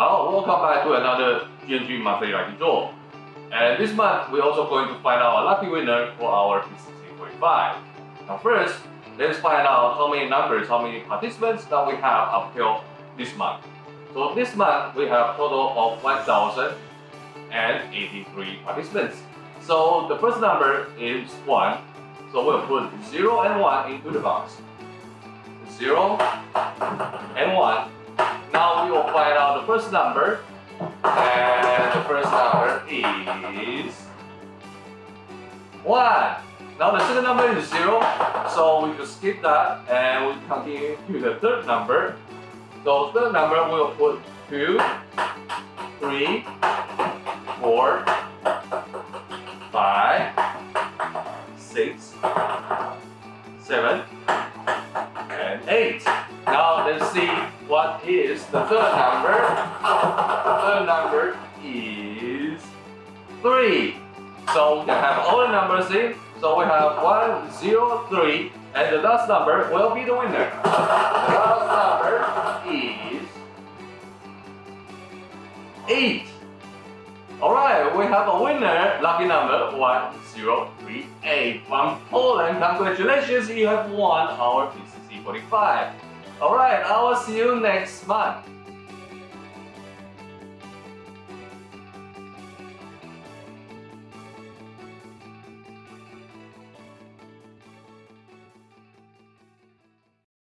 好，welcome back to another GNG monthly lucky draw. And this month, we're also going to find out a lucky winner for our PCC 45. Now first, let's find out how many numbers, how many participants that we have up till this month. So this month, we have total of 1,083 participants. So the first number is 1. So we'll put 0 and 1 into the box. 0 and 1 first number. And the first number is 1. Now the second number is 0. So we just skip that and we continue to the third number. So third number we will put 2, 3, 4, 5, 6, 7, and 8. What is the third number. The third number is 3. So we have all the numbers in. So we have 1, 0, 3, and the last number will be the winner. The last number is 8. Alright, we have a winner, lucky number 1038 from Poland. Congratulations, you have won our PCC 45. Alright, I will see you next month.